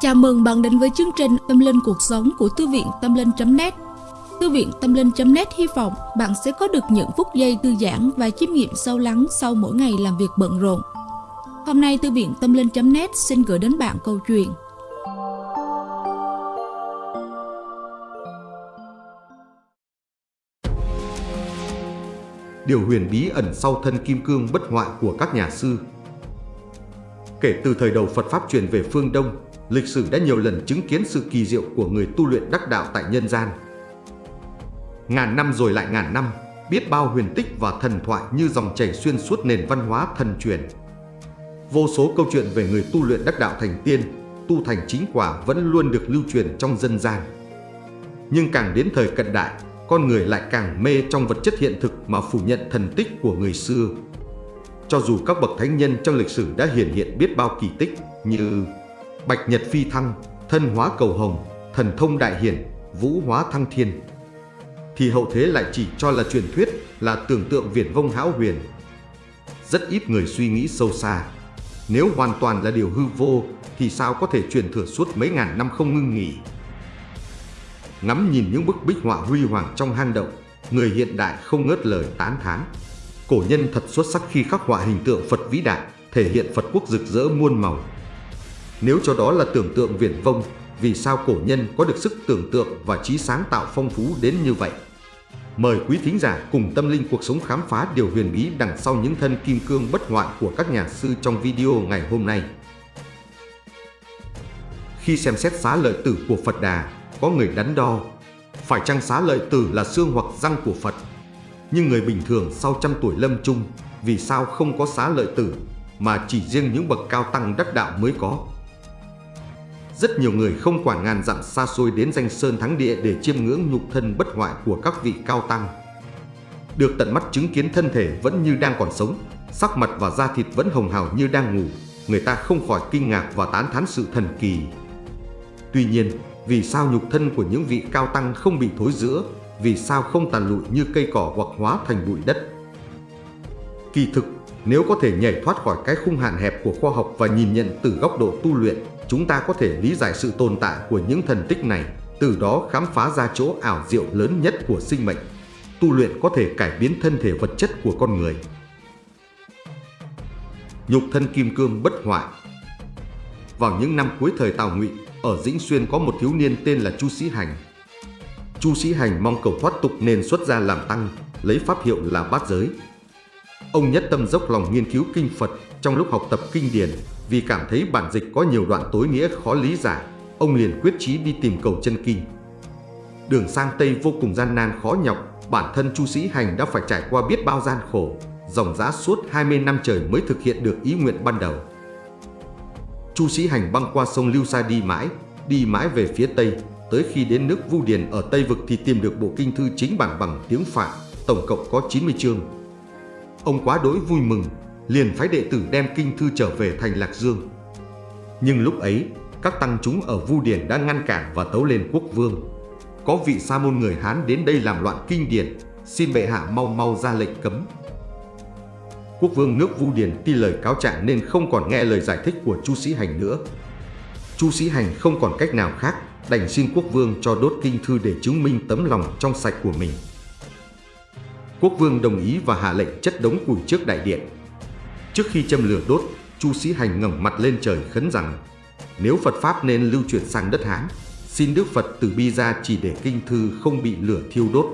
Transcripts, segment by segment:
Chào mừng bạn đến với chương trình Tâm Linh Cuộc Sống của Thư viện Tâm Linh.net Thư viện Tâm Linh.net hy vọng bạn sẽ có được những phút giây thư giãn và chiêm nghiệm sâu lắng sau mỗi ngày làm việc bận rộn. Hôm nay Thư viện Tâm Linh.net xin gửi đến bạn câu chuyện. Điều huyền bí ẩn sau thân kim cương bất hoại của các nhà sư. Kể từ thời đầu Phật Pháp truyền về phương Đông, lịch sử đã nhiều lần chứng kiến sự kỳ diệu của người tu luyện đắc đạo tại nhân gian. Ngàn năm rồi lại ngàn năm, biết bao huyền tích và thần thoại như dòng chảy xuyên suốt nền văn hóa thần truyền. Vô số câu chuyện về người tu luyện đắc đạo thành tiên, tu thành chính quả vẫn luôn được lưu truyền trong dân gian. Nhưng càng đến thời cận đại, con người lại càng mê trong vật chất hiện thực mà phủ nhận thần tích của người xưa. Cho dù các bậc thánh nhân trong lịch sử đã hiển hiện biết bao kỳ tích như Bạch Nhật Phi Thăng, Thân Hóa Cầu Hồng, Thần Thông Đại Hiển, Vũ Hóa Thăng Thiên, thì hậu thế lại chỉ cho là truyền thuyết, là tưởng tượng viển vông hão huyền. Rất ít người suy nghĩ sâu xa. Nếu hoàn toàn là điều hư vô, thì sao có thể truyền thừa suốt mấy ngàn năm không ngưng nghỉ? Ngắm nhìn những bức bích họa huy hoàng trong hang động, người hiện đại không ngớt lời tán thán. Cổ nhân thật xuất sắc khi khắc họa hình tượng Phật vĩ đại, thể hiện Phật quốc rực rỡ muôn màu. Nếu cho đó là tưởng tượng viển vông, vì sao cổ nhân có được sức tưởng tượng và trí sáng tạo phong phú đến như vậy? Mời quý thính giả cùng tâm linh cuộc sống khám phá điều huyền bí đằng sau những thân kim cương bất hoại của các nhà sư trong video ngày hôm nay. Khi xem xét xá lợi tử của Phật Đà, có người đắn đo, phải chăng xá lợi tử là xương hoặc răng của Phật? Nhưng người bình thường sau trăm tuổi lâm chung, vì sao không có xá lợi tử, mà chỉ riêng những bậc cao tăng đắc đạo mới có? Rất nhiều người không quản ngàn dặm xa xôi đến danh sơn thắng địa để chiêm ngưỡng nhục thân bất hoại của các vị cao tăng. Được tận mắt chứng kiến thân thể vẫn như đang còn sống, sắc mặt và da thịt vẫn hồng hào như đang ngủ, người ta không khỏi kinh ngạc và tán thán sự thần kỳ. Tuy nhiên, vì sao nhục thân của những vị cao tăng không bị thối rữa, vì sao không tàn lụi như cây cỏ hoặc hóa thành bụi đất? Kỳ thực, nếu có thể nhảy thoát khỏi cái khung hạn hẹp của khoa học và nhìn nhận từ góc độ tu luyện, chúng ta có thể lý giải sự tồn tại của những thần tích này, từ đó khám phá ra chỗ ảo diệu lớn nhất của sinh mệnh. Tu luyện có thể cải biến thân thể vật chất của con người. Nhục thân kim cương bất hoại Vào những năm cuối thời Tào Ngụy, ở Dĩnh Xuyên có một thiếu niên tên là Chu Sĩ Hành. Chu Sĩ Hành mong cầu thoát tục nên xuất gia làm tăng, lấy pháp hiệu là bát giới. Ông nhất tâm dốc lòng nghiên cứu kinh Phật trong lúc học tập kinh điển vì cảm thấy bản dịch có nhiều đoạn tối nghĩa khó lý giải, ông liền quyết chí đi tìm cầu chân kinh. Đường sang Tây vô cùng gian nan khó nhọc, bản thân Chu Sĩ Hành đã phải trải qua biết bao gian khổ, dòng giá suốt 20 năm trời mới thực hiện được ý nguyện ban đầu. Chu Sĩ Hành băng qua sông Lưu Sa đi mãi, đi mãi về phía Tây, tới khi đến nước Vu Điền ở Tây Vực thì tìm được bộ kinh thư chính bản bằng tiếng Phạn, tổng cộng có 90 chương. Ông quá đối vui mừng, liền phái đệ tử đem kinh thư trở về thành Lạc Dương. Nhưng lúc ấy, các tăng chúng ở Vu Điền đã ngăn cản và tấu lên quốc vương. Có vị sa môn người Hán đến đây làm loạn kinh điển, xin bệ hạ mau mau ra lệnh cấm. Quốc vương nước Vu Điền tin lời cáo trạng nên không còn nghe lời giải thích của Chu Sĩ Hành nữa. Chu Sĩ Hành không còn cách nào khác, đành xin quốc vương cho đốt kinh thư để chứng minh tấm lòng trong sạch của mình. Quốc vương đồng ý và hạ lệnh chất đống củi trước đại điện. Trước khi châm lửa đốt, Chu Sĩ Hành ngẩng mặt lên trời khấn rằng nếu Phật Pháp nên lưu truyền sang đất Hán, xin Đức Phật từ bi ra chỉ để kinh thư không bị lửa thiêu đốt.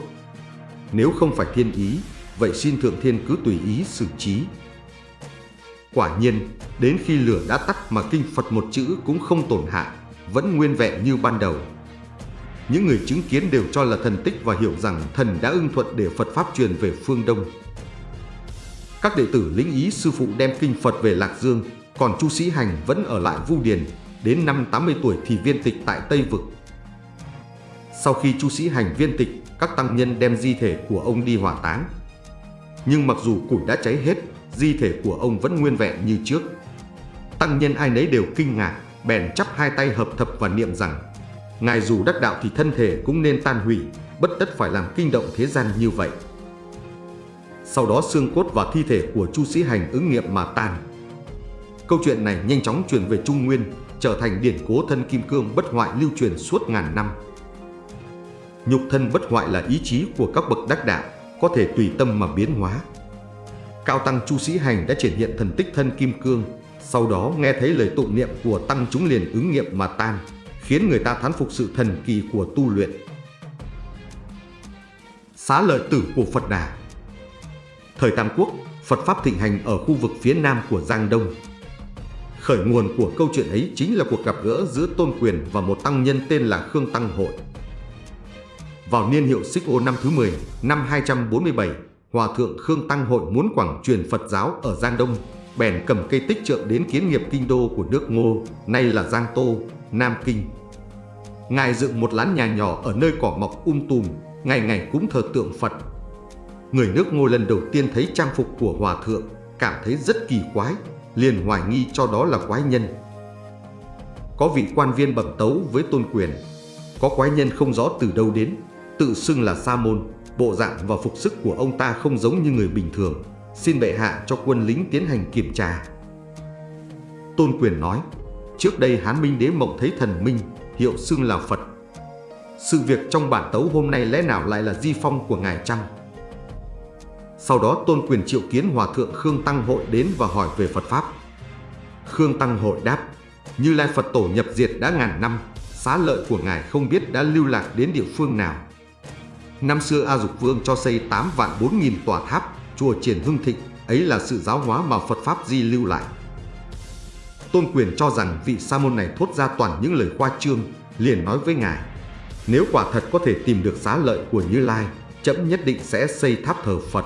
Nếu không phải thiên ý, vậy xin Thượng Thiên cứ tùy ý xử trí. Quả nhiên, đến khi lửa đã tắt mà kinh Phật một chữ cũng không tổn hại, vẫn nguyên vẹn như ban đầu. Những người chứng kiến đều cho là thần tích và hiểu rằng thần đã ưng thuận để Phật Pháp truyền về phương Đông. Các đệ tử lĩnh ý sư phụ đem kinh Phật về Lạc Dương, còn Chu Sĩ Hành vẫn ở lại Vu Điền, đến năm 80 tuổi thì viên tịch tại Tây Vực. Sau khi Chu Sĩ Hành viên tịch, các tăng nhân đem di thể của ông đi hỏa táng. Nhưng mặc dù củi đã cháy hết, di thể của ông vẫn nguyên vẹn như trước. Tăng nhân ai nấy đều kinh ngạc, bèn chắp hai tay hợp thập và niệm rằng Ngài dù đắc đạo thì thân thể cũng nên tan hủy, bất tất phải làm kinh động thế gian như vậy. Sau đó xương cốt và thi thể của Chu Sĩ Hành ứng nghiệm mà tan. Câu chuyện này nhanh chóng truyền về Trung Nguyên, trở thành điển cố thân kim cương bất hoại lưu truyền suốt ngàn năm. Nhục thân bất hoại là ý chí của các bậc đắc đạo, có thể tùy tâm mà biến hóa. Cao Tăng Chu Sĩ Hành đã triển hiện thần tích thân kim cương, sau đó nghe thấy lời tụng niệm của Tăng chúng liền ứng nghiệm mà tan, khiến người ta thán phục sự thần kỳ của tu luyện. Xá lợi tử của Phật Đà Thời Tam Quốc, Phật Pháp thịnh hành ở khu vực phía nam của Giang Đông. Khởi nguồn của câu chuyện ấy chính là cuộc gặp gỡ giữa Tôn Quyền và một tăng nhân tên là Khương Tăng Hội. Vào niên hiệu Xích Ô năm thứ 10, năm 247, Hòa Thượng Khương Tăng Hội muốn quảng truyền Phật giáo ở Giang Đông, bèn cầm cây tích trượng đến kiến nghiệp kinh đô của nước Ngô, nay là Giang Tô, Nam Kinh. Ngài dựng một lán nhà nhỏ ở nơi cỏ mọc um tùm, ngày ngày cúng thờ tượng Phật. Người nước ngôi lần đầu tiên thấy trang phục của Hòa Thượng, cảm thấy rất kỳ quái, liền hoài nghi cho đó là quái nhân. Có vị quan viên bẩm tấu với tôn quyền, có quái nhân không rõ từ đâu đến, tự xưng là Sa Môn, bộ dạng và phục sức của ông ta không giống như người bình thường, xin bệ hạ cho quân lính tiến hành kiểm tra. Tôn quyền nói, trước đây Hán Minh Đế mộng thấy thần minh, hiệu xưng là Phật. Sự việc trong bản tấu hôm nay lẽ nào lại là di phong của ngài Trăng? Sau đó Tôn Quyền triệu kiến Hòa Thượng Khương Tăng Hội đến và hỏi về Phật Pháp. Khương Tăng Hội đáp, Như Lai Phật Tổ nhập diệt đã ngàn năm, xá lợi của Ngài không biết đã lưu lạc đến địa phương nào. Năm xưa A Dục Vương cho xây 8 vạn 4 nghìn tòa tháp, chùa triển hưng thịnh, ấy là sự giáo hóa mà Phật Pháp di lưu lại. Tôn Quyền cho rằng vị sa môn này thốt ra toàn những lời khoa trương, liền nói với Ngài, nếu quả thật có thể tìm được xá lợi của Như Lai, chấm nhất định sẽ xây tháp thờ Phật.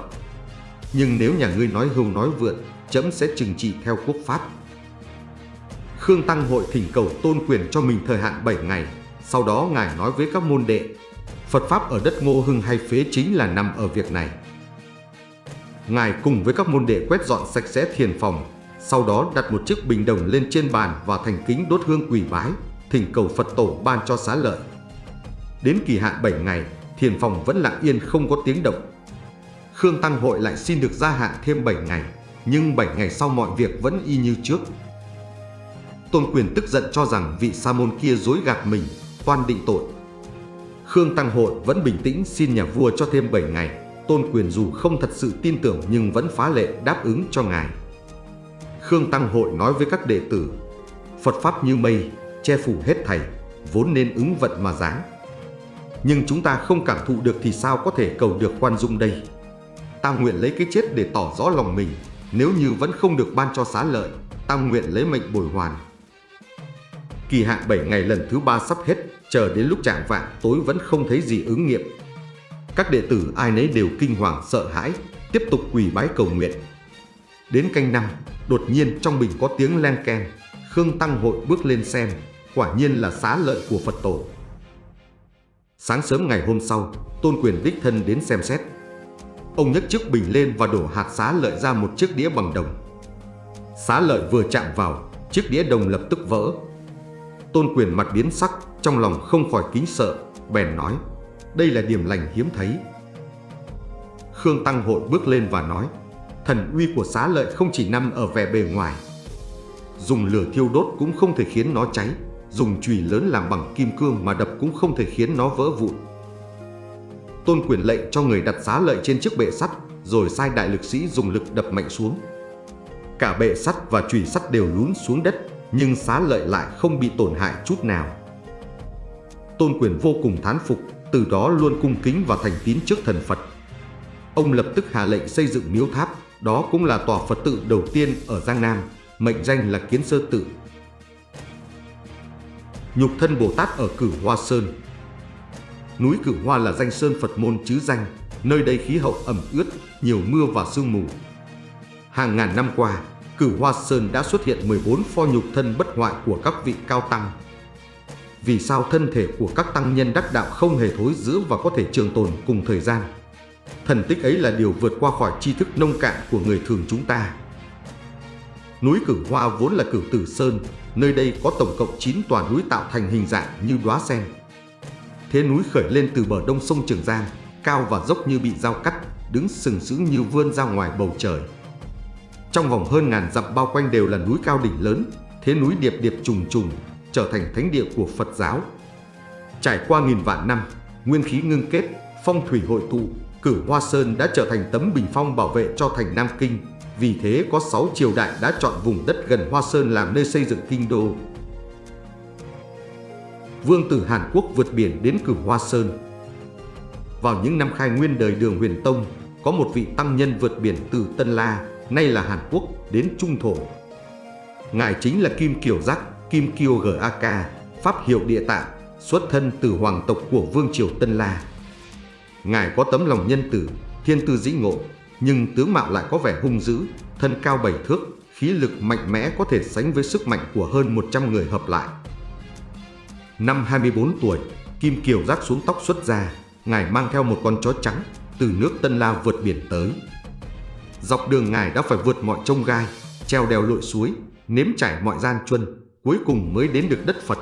Nhưng nếu nhà ngươi nói hưu nói vượn, chấm sẽ trừng trị theo quốc pháp. Khương Tăng hội thỉnh cầu tôn quyền cho mình thời hạn 7 ngày, sau đó Ngài nói với các môn đệ, Phật Pháp ở đất Ngô Hưng hay phế chính là nằm ở việc này. Ngài cùng với các môn đệ quét dọn sạch sẽ thiền phòng, sau đó đặt một chiếc bình đồng lên trên bàn và thành kính đốt hương quỳ bái, thỉnh cầu Phật tổ ban cho xá lợi. Đến kỳ hạn 7 ngày, thiền phòng vẫn lặng yên không có tiếng động. Khương Tăng Hội lại xin được gia hạn thêm 7 ngày, nhưng 7 ngày sau mọi việc vẫn y như trước. Tôn Quyền tức giận cho rằng vị sa môn kia dối gạt mình, toan định tội. Khương Tăng Hội vẫn bình tĩnh xin nhà vua cho thêm 7 ngày. Tôn Quyền dù không thật sự tin tưởng nhưng vẫn phá lệ đáp ứng cho ngài. Khương Tăng Hội nói với các đệ tử, Phật Pháp như mây, che phủ hết thảy, vốn nên ứng vận mà giáng. Nhưng chúng ta không cảm thụ được thì sao có thể cầu được khoan dung đây? Ta nguyện lấy cái chết để tỏ rõ lòng mình, nếu như vẫn không được ban cho xá lợi, ta nguyện lấy mệnh bồi hoàn. Kỳ hạn 7 ngày lần thứ ba sắp hết, chờ đến lúc trạng vạn tối vẫn không thấy gì ứng nghiệm. Các đệ tử ai nấy đều kinh hoàng sợ hãi, tiếp tục quỳ bái cầu nguyện. Đến canh năm, đột nhiên trong bình có tiếng len keng, Khương Tăng Hội bước lên xem, quả nhiên là xá lợi của Phật tổ. Sáng sớm ngày hôm sau, Tôn Quyền đích thân đến xem xét. Ông nhấc chiếc bình lên và đổ hạt xá lợi ra một chiếc đĩa bằng đồng. Xá lợi vừa chạm vào, chiếc đĩa đồng lập tức vỡ. Tôn Quyền mặt biến sắc, trong lòng không khỏi kính sợ, bèn nói, đây là điểm lành hiếm thấy. Khương Tăng Hội bước lên và nói, thần uy của xá lợi không chỉ nằm ở vẻ bề ngoài. Dùng lửa thiêu đốt cũng không thể khiến nó cháy, dùng chùy lớn làm bằng kim cương mà đập cũng không thể khiến nó vỡ vụn. Tôn quyền lệnh cho người đặt xá lợi trên chiếc bệ sắt, rồi sai đại lực sĩ dùng lực đập mạnh xuống. Cả bệ sắt và chùy sắt đều lún xuống đất, nhưng xá lợi lại không bị tổn hại chút nào. Tôn quyền vô cùng thán phục, từ đó luôn cung kính và thành tín trước thần Phật. Ông lập tức hạ lệnh xây dựng miếu tháp, đó cũng là tòa Phật tự đầu tiên ở Giang Nam, mệnh danh là Kiến Sơ Tự. Nhục thân Bồ Tát ở Cửu Hoa Sơn Núi Cửu Hoa là danh sơn Phật môn chứ danh, nơi đây khí hậu ẩm ướt, nhiều mưa và sương mù. Hàng ngàn năm qua, Cửu Hoa Sơn đã xuất hiện 14 pho nhục thân bất hoại của các vị cao tăng. Vì sao thân thể của các tăng nhân đắc đạo không hề thối rữa và có thể trường tồn cùng thời gian? Thần tích ấy là điều vượt qua khỏi tri thức nông cạn của người thường chúng ta. Núi Cửu Hoa vốn là Cửu Tử Sơn, nơi đây có tổng cộng 9 tòa núi tạo thành hình dạng như đóa sen. Thế núi khởi lên từ bờ đông sông Trường Giang, cao và dốc như bị dao cắt, đứng sừng sững như vươn ra ngoài bầu trời. Trong vòng hơn ngàn dặm bao quanh đều là núi cao đỉnh lớn, thế núi điệp điệp trùng trùng, trở thành thánh địa của Phật giáo. Trải qua nghìn vạn năm, nguyên khí ngưng kết, phong thủy hội tụ, cử Hoa Sơn đã trở thành tấm bình phong bảo vệ cho thành Nam Kinh. Vì thế có 6 triều đại đã chọn vùng đất gần Hoa Sơn làm nơi xây dựng kinh đô. Vương tử Hàn Quốc vượt biển đến cử Hoa Sơn. Vào những năm khai nguyên đời đường huyền tông, có một vị tăng nhân vượt biển từ Tân La, nay là Hàn Quốc, đến Trung Thổ. Ngài chính là Kim Kiều Giác, Kim Kiều G A K Pháp hiệu địa tạng, xuất thân từ hoàng tộc của Vương Triều Tân La. Ngài có tấm lòng nhân tử, thiên tư dĩ ngộ, nhưng tướng mạo lại có vẻ hung dữ, thân cao bảy thước, khí lực mạnh mẽ có thể sánh với sức mạnh của hơn 100 người hợp lại. Năm 24 tuổi, Kim Kiều rác xuống tóc xuất ra, Ngài mang theo một con chó trắng từ nước Tân La vượt biển tới. Dọc đường Ngài đã phải vượt mọi trông gai, treo đèo lội suối, nếm trải mọi gian truân, cuối cùng mới đến được đất Phật.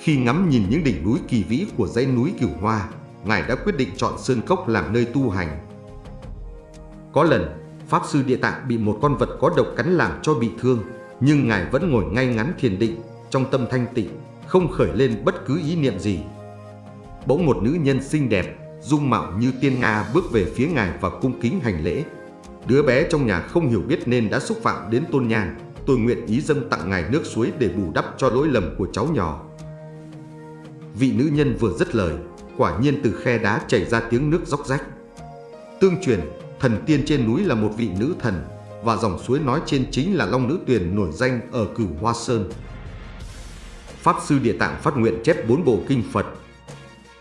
Khi ngắm nhìn những đỉnh núi kỳ vĩ của dãy núi Cửu Hoa, Ngài đã quyết định chọn Sơn Cốc làm nơi tu hành. Có lần, Pháp Sư Địa Tạng bị một con vật có độc cắn làm cho bị thương, nhưng Ngài vẫn ngồi ngay ngắn thiền định, trong tâm thanh tịnh, không khởi lên bất cứ ý niệm gì. Bỗng một nữ nhân xinh đẹp, dung mạo như tiên Nga bước về phía Ngài và cung kính hành lễ. Đứa bé trong nhà không hiểu biết nên đã xúc phạm đến tôn nhang, tôi nguyện ý dâng tặng Ngài nước suối để bù đắp cho lỗi lầm của cháu nhỏ. Vị nữ nhân vừa dứt lời, quả nhiên từ khe đá chảy ra tiếng nước róc rách. Tương truyền, thần tiên trên núi là một vị nữ thần và dòng suối nói trên chính là Long Nữ Tuyền nổi danh ở Cửu Hoa Sơn. Pháp Sư Địa Tạng phát nguyện chép bốn bộ kinh Phật.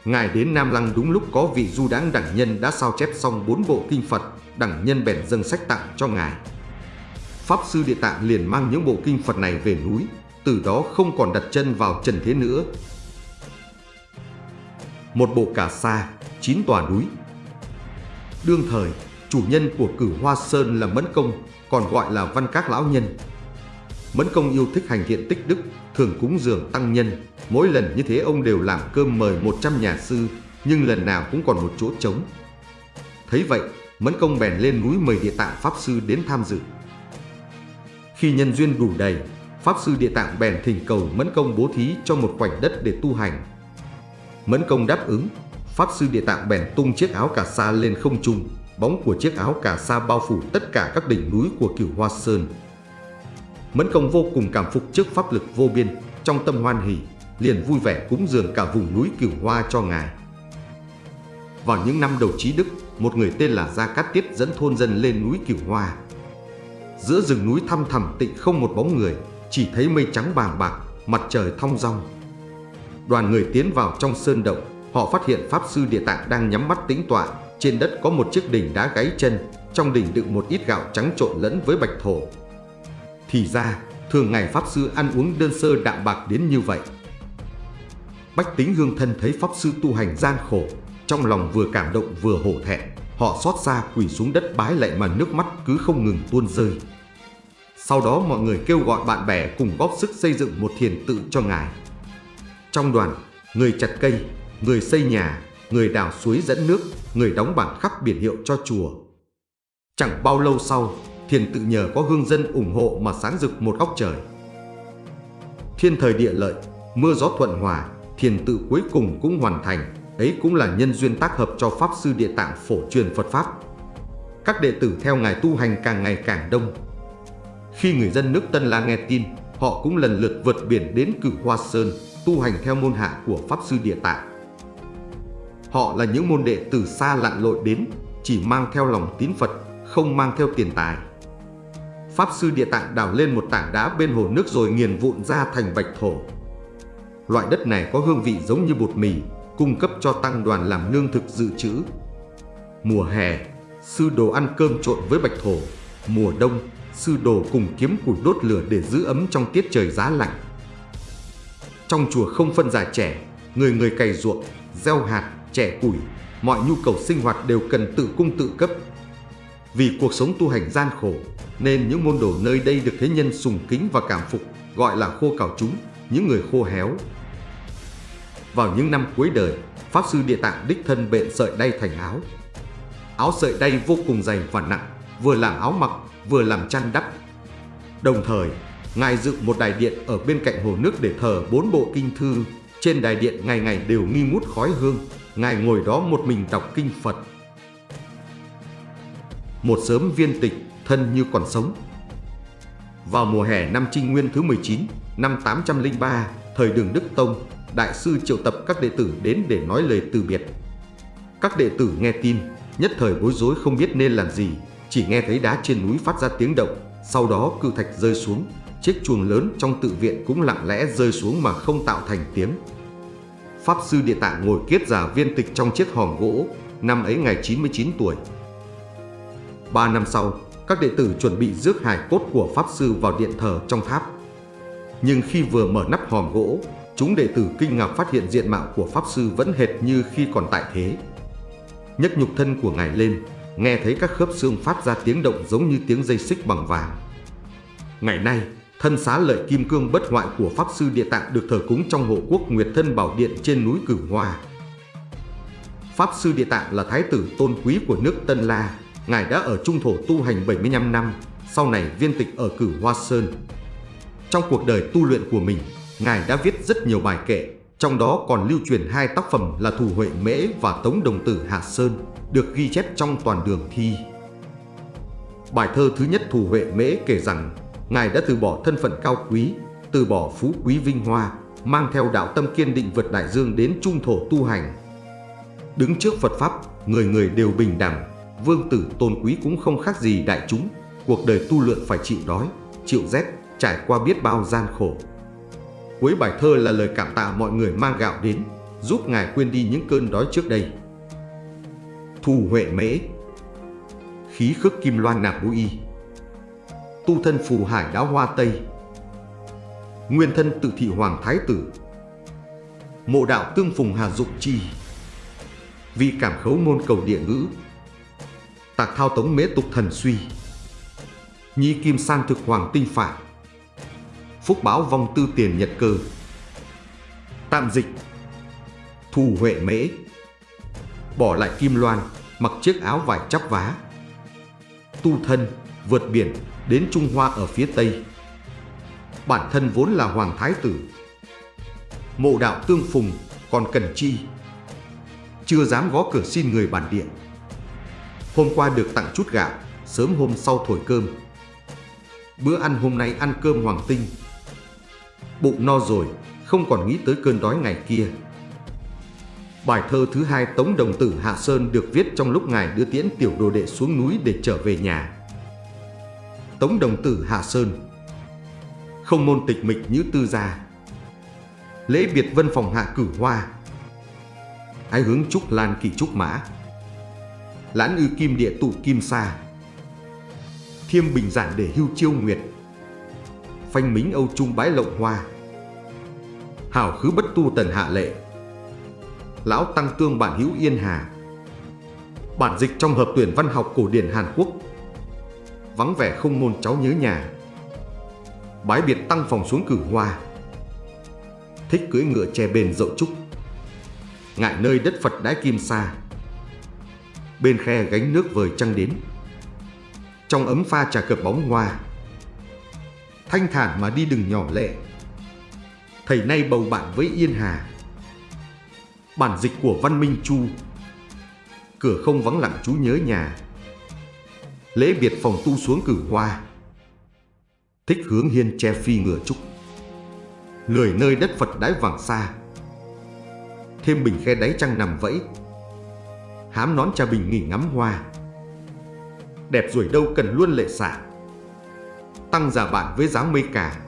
Ngài đến Nam Lăng đúng lúc có vị du đáng đẳng nhân đã sao chép xong bốn bộ kinh Phật, đẳng nhân bèn dâng sách tặng cho Ngài. Pháp Sư Địa Tạng liền mang những bộ kinh Phật này về núi, từ đó không còn đặt chân vào trần thế nữa. Một bộ cà sa, chín tòa núi. Đương thời, chủ nhân của cửu Hoa Sơn là Mẫn Công, còn gọi là Văn Các Lão Nhân. Mẫn Công yêu thích hành thiện tích đức, thường cúng dường tăng nhân. Mỗi lần như thế ông đều làm cơm mời 100 nhà sư, nhưng lần nào cũng còn một chỗ trống. Thấy vậy, Mẫn Công bèn lên núi mời địa tạng Pháp Sư đến tham dự. Khi nhân duyên đủ đầy, Pháp Sư Địa Tạng bèn thỉnh cầu Mẫn Công bố thí cho một khoảnh đất để tu hành. Mẫn Công đáp ứng, Pháp Sư Địa Tạng bèn tung chiếc áo cà sa lên không trung, bóng của chiếc áo cà sa bao phủ tất cả các đỉnh núi của cửu Hoa Sơn. Mẫn Công vô cùng cảm phục trước pháp lực vô biên, trong tâm hoan hỷ, liền vui vẻ cúng dường cả vùng núi cửu Hoa cho Ngài. Vào những năm đầu trí đức, một người tên là Gia Cát Tiết dẫn thôn dân lên núi cửu Hoa. Giữa rừng núi thăm thẳm tịnh không một bóng người, chỉ thấy mây trắng bàng bạc, mặt trời thong rong Đoàn người tiến vào trong sơn động, họ phát hiện Pháp Sư Địa Tạng đang nhắm mắt tĩnh tọa, trên đất có một chiếc đỉnh đá gáy chân, trong đỉnh đựng một ít gạo trắng trộn lẫn với bạch thổ. Thì ra, thường ngày Pháp Sư ăn uống đơn sơ đạm bạc đến như vậy. Bách tính hương thân thấy Pháp Sư tu hành gian khổ, trong lòng vừa cảm động vừa hổ thẹn, họ xót xa quỳ xuống đất bái lạy mà nước mắt cứ không ngừng tuôn rơi. Sau đó mọi người kêu gọi bạn bè cùng góp sức xây dựng một thiền tự cho Ngài. Trong đoàn, người chặt cây, người xây nhà, người đào suối dẫn nước, người đóng bảng khắc biển hiệu cho chùa. Chẳng bao lâu sau, thiền tự nhờ có hương dân ủng hộ mà sáng rực một góc trời. Thiên thời địa lợi, mưa gió thuận hòa, thiền tự cuối cùng cũng hoàn thành, ấy cũng là nhân duyên tác hợp cho Pháp Sư Địa Tạng phổ truyền Phật Pháp. Các đệ tử theo Ngài tu hành càng ngày càng đông. Khi người dân nước Tân La nghe tin, họ cũng lần lượt vượt biển đến Cửu Hoa Sơn, tu hành theo môn hạ của Pháp Sư Địa Tạng. Họ là những môn đệ từ xa lặn lội đến, chỉ mang theo lòng tín Phật, không mang theo tiền tài. Pháp Sư Địa Tạng đào lên một tảng đá bên hồ nước rồi nghiền vụn ra thành bạch thổ. Loại đất này có hương vị giống như bột mì, cung cấp cho tăng đoàn làm lương thực dự trữ. Mùa hè, sư đồ ăn cơm trộn với bạch thổ. Mùa đông, sư đồ cùng kiếm củi đốt lửa để giữ ấm trong tiết trời giá lạnh. Trong chùa không phân già trẻ, người người cày ruộng, gieo hạt, trẻ củi, mọi nhu cầu sinh hoạt đều cần tự cung tự cấp. Vì cuộc sống tu hành gian khổ, nên những môn đồ nơi đây được thế nhân sùng kính và cảm phục, gọi là khô cào chúng, những người khô héo. Vào những năm cuối đời, Pháp Sư Địa Tạng đích thân bện sợi đay thành áo. Áo sợi đay vô cùng dày và nặng, vừa làm áo mặc, vừa làm chăn đắp. Đồng thời, Ngài dựng một đài điện ở bên cạnh hồ nước để thờ bốn bộ kinh thư. Trên đài điện ngày ngày đều nghi ngút khói hương. Ngài ngồi đó một mình đọc kinh Phật. Một sớm viên tịch, thân như còn sống. Vào mùa hè năm Trinh Nguyên thứ 19, năm 803, thời đường Đức Tông, Đại sư triệu tập các đệ tử đến để nói lời từ biệt. Các đệ tử nghe tin, nhất thời bối rối không biết nên làm gì, chỉ nghe thấy đá trên núi phát ra tiếng động, sau đó cự thạch rơi xuống, chiếc chuồng lớn trong tự viện cũng lặng lẽ rơi xuống mà không tạo thành tiếng. Pháp sư địa tạng ngồi kiết giả viên tịch trong chiếc hòm gỗ, năm ấy ngày 99 tuổi. Ba năm sau, các đệ tử chuẩn bị rước hài cốt của Pháp sư vào điện thờ trong tháp. Nhưng khi vừa mở nắp hòm gỗ, chúng đệ tử kinh ngạc phát hiện diện mạo của Pháp sư vẫn hệt như khi còn tại thế. Nhấc nhục thân của ngài lên, nghe thấy các khớp xương phát ra tiếng động giống như tiếng dây xích bằng vàng. Ngày nay, thân xá lợi kim cương bất hoại của Pháp Sư Địa Tạng được thờ cúng trong hộ quốc Nguyệt Thân Bảo Điện trên núi Cửu hòa Pháp Sư Địa Tạng là thái tử tôn quý của nước Tân La, Ngài đã ở trung thổ tu hành 75 năm, sau này viên tịch ở Cửu Hoa Sơn. Trong cuộc đời tu luyện của mình, Ngài đã viết rất nhiều bài kệ, trong đó còn lưu truyền hai tác phẩm là Thủ Huệ Mễ và Tống Đồng Tử Hạ Sơn, được ghi chép trong toàn đường thi. Bài thơ thứ nhất Thủ Huệ Mễ kể rằng Ngài đã từ bỏ thân phận cao quý, từ bỏ phú quý vinh hoa, mang theo đạo tâm kiên định vượt đại dương đến trung thổ tu hành. Đứng trước Phật Pháp, người người đều bình đẳng, vương tử tôn quý cũng không khác gì đại chúng. Cuộc đời tu luyện phải chịu đói, chịu rét, trải qua biết bao gian khổ. Cuối bài thơ là lời cảm tạ mọi người mang gạo đến, giúp Ngài quên đi những cơn đói trước đây. Thù Huệ Mễ Khí khức kim loan nạp y Tu thân phù hải đáo hoa tây. Nguyên thân tự thị hoàng thái tử. Mộ đạo tương phùng hà dụng chi. Vi cảm khấu môn cầu địa ngữ. Tạc thao tống mễ tục thần suy. Nhi kim san thực hoàng tinh phản Phúc báo vong tư tiền nhật cơ. Tạm dịch. Thù huệ mễ. Bỏ lại kim loan, Mặc chiếc áo vải chắp vá. Tu thân, Vượt biển. Đến Trung Hoa ở phía Tây. Bản thân vốn là Hoàng Thái Tử, Mộ đạo tương phùng Còn cần chi, Chưa dám gõ cửa xin người bản địa. Hôm qua được tặng chút gạo, Sớm hôm sau thổi cơm. Bữa ăn hôm nay ăn cơm hoàng tinh. Bụng no rồi, Không còn nghĩ tới cơn đói ngày kia. Bài thơ thứ hai Tống Đồng Tử Hạ Sơn được viết trong lúc ngài đưa tiễn tiểu đồ đệ xuống núi để trở về nhà. Tống Đồng Tử hà Sơn. Không môn tịch mịch như tư gia. Lễ biệt vân phòng hạ cử hoa. Ái hướng trúc lan kỳ trúc mã. Lãn ư kim địa tụ kim sa. Thiêm bình giản để hưu chiêu nguyệt. Phanh mính âu trung bái lộng hoa. Hảo khứ bất tu tần hạ lệ. Lão Tăng Tương Bản Hữu Yên Hà. Bản dịch trong hợp tuyển văn học cổ điển Hàn Quốc. Vắng vẻ không môn cháu nhớ nhà. Bái biệt tăng phòng xuống cử hoa. Thích cưỡi ngựa che bền dậu trúc. Ngại nơi đất Phật đái kim xa Bên khe gánh nước vời trăng đến. Trong ấm pha trà cập bóng hoa. Thanh thản mà đi đừng nhỏ lệ Thầy nay bầu bạn với Yên Hà. Bản dịch của Văn Minh Chu. Cửa không vắng lặng chú nhớ nhà. Lễ biệt phòng tu xuống cử hoa. Thích hướng hiên che phi ngựa trúc. Lười nơi đất Phật đái vàng xa. Thêm bình khe đáy trăng nằm vẫy. Hám nón cha bình nghỉ ngắm hoa. Đẹp rồi đâu cần luôn lệ xả. Tăng giả bạn với dáng mây cả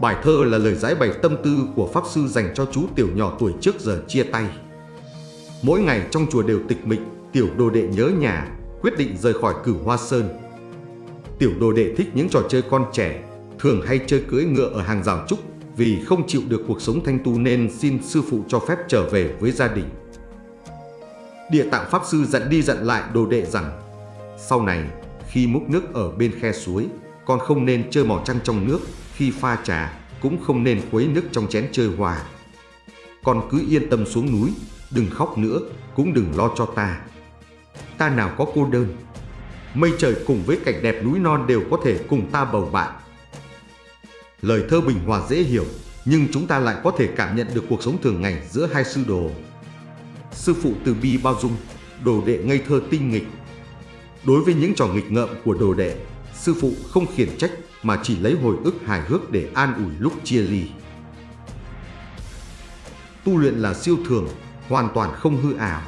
Bài thơ là lời giải bày tâm tư của Pháp Sư dành cho chú tiểu nhỏ tuổi trước giờ chia tay. Mỗi ngày trong chùa đều tịch mịch, tiểu đồ đệ nhớ nhà, quyết định rời khỏi cửu hoa sơn. Tiểu đồ đệ thích những trò chơi con trẻ, thường hay chơi cưỡi ngựa ở hàng rào trúc vì không chịu được cuộc sống thanh tu nên xin sư phụ cho phép trở về với gia đình. Địa tạng Pháp Sư dặn đi dặn lại đồ đệ rằng sau này khi múc nước ở bên khe suối, con không nên chơi mò trăng trong nước khi pha trà cũng không nên khuấy nước trong chén chơi hòa. Con cứ yên tâm xuống núi, đừng khóc nữa, cũng đừng lo cho ta. Ta nào có cô đơn. Mây trời cùng với cảnh đẹp núi non đều có thể cùng ta bầu bạn. Lời thơ bình hòa dễ hiểu, nhưng chúng ta lại có thể cảm nhận được cuộc sống thường ngày giữa hai sư đồ. Sư phụ từ bi bao dung, đồ đệ ngây thơ tinh nghịch. Đối với những trò nghịch ngợm của đồ đệ, sư phụ không khiển trách mà chỉ lấy hồi ức hài hước để an ủi lúc chia ly. Tu luyện là siêu thường, hoàn toàn không hư ảo.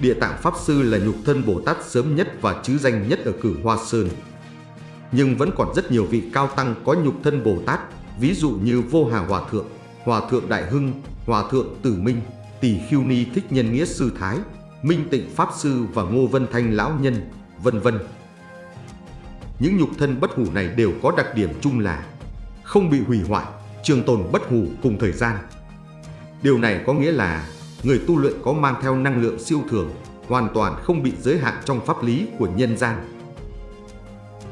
Địa tạng Pháp Sư là nhục thân Bồ Tát sớm nhất và chứ danh nhất ở cử Hoa Sơn. Nhưng vẫn còn rất nhiều vị cao tăng có nhục thân Bồ Tát, ví dụ như Vô Hà Hòa Thượng, Hòa Thượng Đại Hưng, Hòa Thượng Tử Minh, Tỷ Khiêu Ni Thích Nhân Nghĩa Sư Thái, Minh Tịnh Pháp Sư và Ngô Vân Thanh Lão Nhân, vân vân. Những nhục thân bất hủ này đều có đặc điểm chung là không bị hủy hoại, trường tồn bất hủ cùng thời gian. Điều này có nghĩa là người tu luyện có mang theo năng lượng siêu thường, hoàn toàn không bị giới hạn trong pháp lý của nhân gian.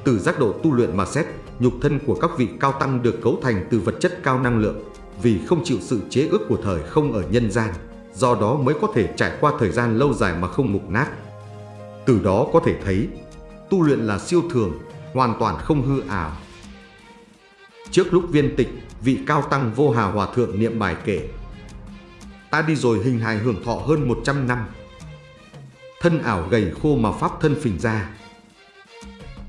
Từ giác độ tu luyện mà xét, nhục thân của các vị cao tăng được cấu thành từ vật chất cao năng lượng, vì không chịu sự chế ước của thời không ở nhân gian, do đó mới có thể trải qua thời gian lâu dài mà không mục nát. Từ đó có thể thấy, tu luyện là siêu thường, hoàn toàn không hư ảo. Trước lúc viên tịch, vị cao tăng vô hà hòa thượng niệm bài kể Ta đi rồi hình hài hưởng thọ hơn 100 năm. Thân ảo gầy khô mà pháp thân phình ra.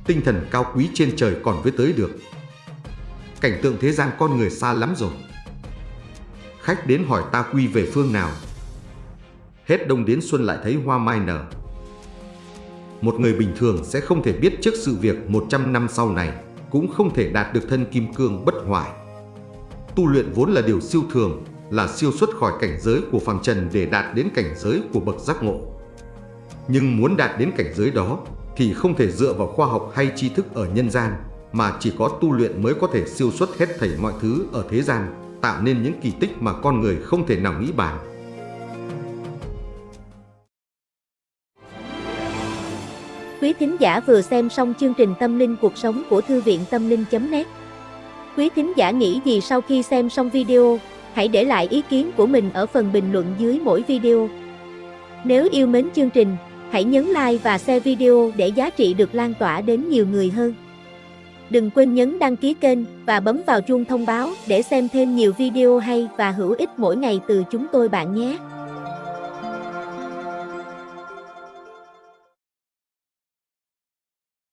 Tinh thần cao quý trên trời còn với tới được. Cảnh tượng thế gian con người xa lắm rồi. Khách đến hỏi ta quy về phương nào. Hết đông đến xuân lại thấy hoa mai nở. Một người bình thường sẽ không thể biết trước sự việc 100 năm sau này, Cũng không thể đạt được thân kim cương bất hoại. Tu luyện vốn là điều siêu thường là siêu xuất khỏi cảnh giới của phàm trần để đạt đến cảnh giới của bậc giác ngộ. Nhưng muốn đạt đến cảnh giới đó thì không thể dựa vào khoa học hay tri thức ở nhân gian, mà chỉ có tu luyện mới có thể siêu xuất hết thảy mọi thứ ở thế gian, tạo nên những kỳ tích mà con người không thể nào nghĩ bàn. Quý thính giả vừa xem xong chương trình Tâm linh cuộc sống của Thư viện Tâm linh.net Quý thính giả nghĩ gì sau khi xem xong video, hãy để lại ý kiến của mình ở phần bình luận dưới mỗi video. Nếu yêu mến chương trình, hãy nhấn like và share video để giá trị được lan tỏa đến nhiều người hơn. Đừng quên nhấn đăng ký kênh và bấm vào chuông thông báo để xem thêm nhiều video hay và hữu ích mỗi ngày từ chúng tôi bạn nhé.